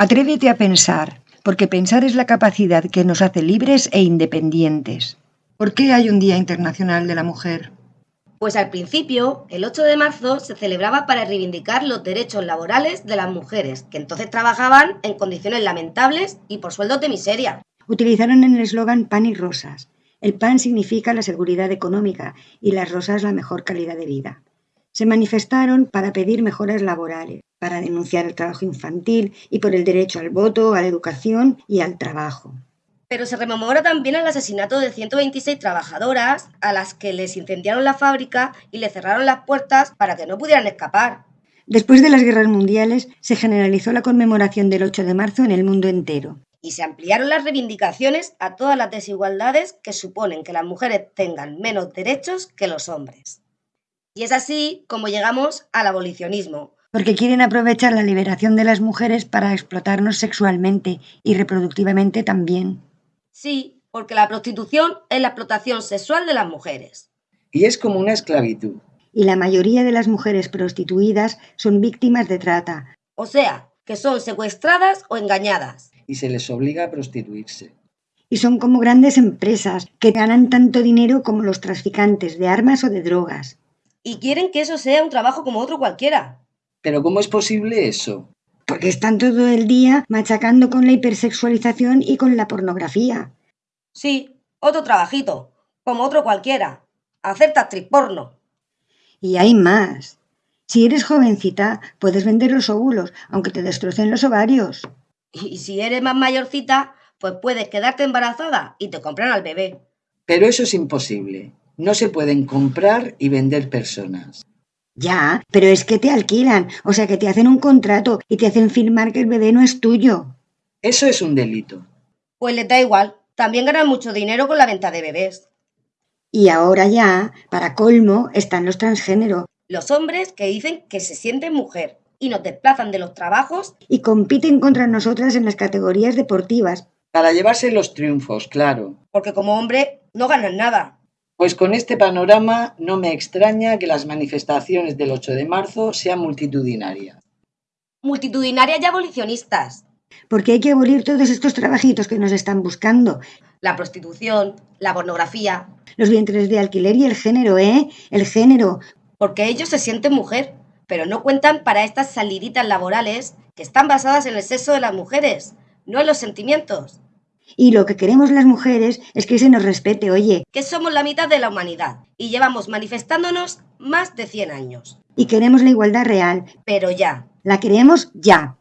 Atrévete a pensar, porque pensar es la capacidad que nos hace libres e independientes. ¿Por qué hay un Día Internacional de la Mujer? Pues al principio, el 8 de marzo se celebraba para reivindicar los derechos laborales de las mujeres, que entonces trabajaban en condiciones lamentables y por sueldos de miseria. Utilizaron en el eslogan pan y rosas. El pan significa la seguridad económica y las rosas la mejor calidad de vida. Se manifestaron para pedir mejoras laborales, para denunciar el trabajo infantil y por el derecho al voto, a la educación y al trabajo. Pero se rememora también el asesinato de 126 trabajadoras a las que les incendiaron la fábrica y le cerraron las puertas para que no pudieran escapar. Después de las guerras mundiales, se generalizó la conmemoración del 8 de marzo en el mundo entero. Y se ampliaron las reivindicaciones a todas las desigualdades que suponen que las mujeres tengan menos derechos que los hombres. Y es así como llegamos al abolicionismo, porque quieren aprovechar la liberación de las mujeres para explotarnos sexualmente y reproductivamente también. Sí, porque la prostitución es la explotación sexual de las mujeres. Y es como una esclavitud. Y la mayoría de las mujeres prostituidas son víctimas de trata. O sea, que son secuestradas o engañadas. Y se les obliga a prostituirse. Y son como grandes empresas que ganan tanto dinero como los traficantes de armas o de drogas. Y quieren que eso sea un trabajo como otro cualquiera. Pero ¿cómo es posible eso? porque están todo el día machacando con la hipersexualización y con la pornografía. Sí, otro trabajito, como otro cualquiera. Hacer actriz porno. Y hay más. Si eres jovencita, puedes vender los óvulos, aunque te destrocen los ovarios. Y si eres más mayorcita, pues puedes quedarte embarazada y te compran al bebé. Pero eso es imposible. No se pueden comprar y vender personas. Ya, pero es que te alquilan, o sea que te hacen un contrato y te hacen firmar que el bebé no es tuyo. Eso es un delito. Pues le da igual, también ganan mucho dinero con la venta de bebés. Y ahora ya, para colmo, están los transgénero. Los hombres que dicen que se sienten mujer y nos desplazan de los trabajos y compiten contra nosotras en las categorías deportivas. Para llevarse los triunfos, claro. Porque como hombre no ganan nada. Pues con este panorama no me extraña que las manifestaciones del 8 de marzo sean multitudinarias. Multitudinarias y abolicionistas. Porque hay que abolir todos estos trabajitos que nos están buscando. La prostitución, la pornografía. Los vientres de alquiler y el género, ¿eh? El género. Porque ellos se sienten mujer, pero no cuentan para estas saliditas laborales que están basadas en el sexo de las mujeres, no en los sentimientos. Y lo que queremos las mujeres es que se nos respete, oye. Que somos la mitad de la humanidad y llevamos manifestándonos más de 100 años. Y queremos la igualdad real. Pero ya. La queremos ya.